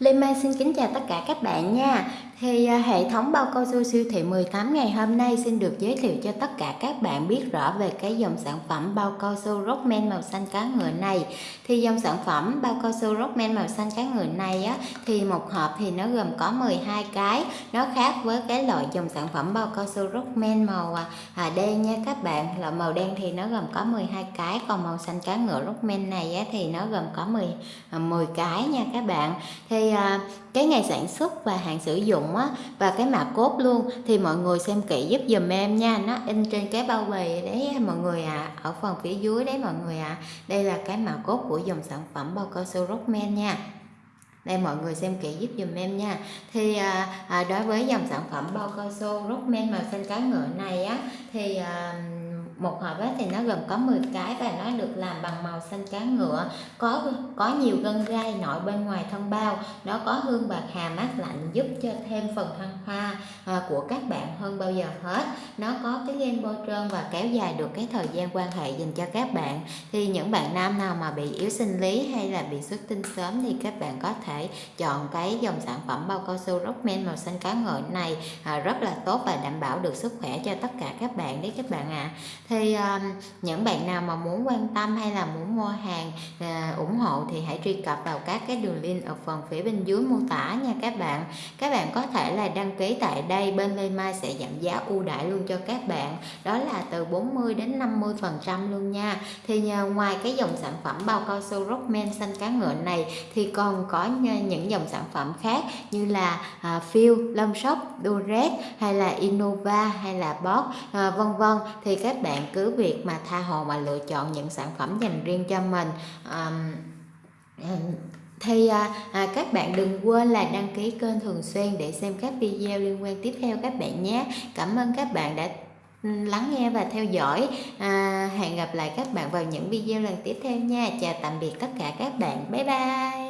Lê Mai xin kính chào tất cả các bạn nha. Thì à, hệ thống bao cao su siêu thị 18 ngày hôm nay xin được giới thiệu cho tất cả các bạn biết rõ về cái dòng sản phẩm bao cao su Rockman màu xanh cá ngựa này. Thì dòng sản phẩm bao cao su Rockman màu xanh cá ngựa này á thì một hộp thì nó gồm có 12 cái. Nó khác với cái loại dòng sản phẩm bao cao su Rockman màu à, à đen nha các bạn. Loại màu đen thì nó gồm có 12 cái, còn màu xanh cá ngựa Rockman này á thì nó gồm có 10 10 à, cái nha các bạn. Thì À, cái ngày sản xuất và hạn sử dụng á và cái mã cốt luôn thì mọi người xem kỹ giúp dùm em nha nó in trên cái bao bì đấy mọi người ạ à. ở phần phía dưới đấy mọi người ạ à. đây là cái mã cốt của dòng sản phẩm bao cao su Rockman nha đây mọi người xem kỹ giúp dùm em nha thì à, à, đối với dòng sản phẩm bao cao su Rockman màu xanh cá ngựa này á thì à, một hộp thì nó gồm có 10 cái và nó được làm bằng màu xanh cá ngựa. Có có nhiều gân gai nội bên ngoài thân bao. Nó có hương bạc hà mát lạnh giúp cho thêm phần thăng hoa à, của các bạn hơn bao giờ hết. Nó có cái gen bôi trơn và kéo dài được cái thời gian quan hệ dành cho các bạn. Thì những bạn nam nào mà bị yếu sinh lý hay là bị xuất tinh sớm thì các bạn có thể chọn cái dòng sản phẩm bao cao su Rockman màu xanh cá ngựa này à, rất là tốt và đảm bảo được sức khỏe cho tất cả các bạn đấy các bạn ạ. à thì um, những bạn nào mà muốn quan tâm hay là muốn mua hàng uh, ủng hộ thì hãy truy cập vào các cái đường link ở phần phía bên dưới mô tả nha các bạn. Các bạn có thể là đăng ký tại đây bên Lê Mai sẽ giảm giá ưu đãi luôn cho các bạn. Đó là từ 40 đến 50 phần trăm luôn nha. Thì nhờ ngoài cái dòng sản phẩm bao cao su Rockman xanh cá ngựa này thì còn có những dòng sản phẩm khác như là ờ, uh, Phil, Long Shop, Durex hay là Innova hay là Boss uh, vân vân. Thì các bạn bạn cứ việc mà tha hồ mà lựa chọn những sản phẩm dành riêng cho mình. Um, thì à, à, các bạn đừng quên là đăng ký kênh thường xuyên để xem các video liên quan tiếp theo các bạn nhé. Cảm ơn các bạn đã lắng nghe và theo dõi. À, hẹn gặp lại các bạn vào những video lần tiếp theo nha. Chào tạm biệt tất cả các bạn. Bye bye.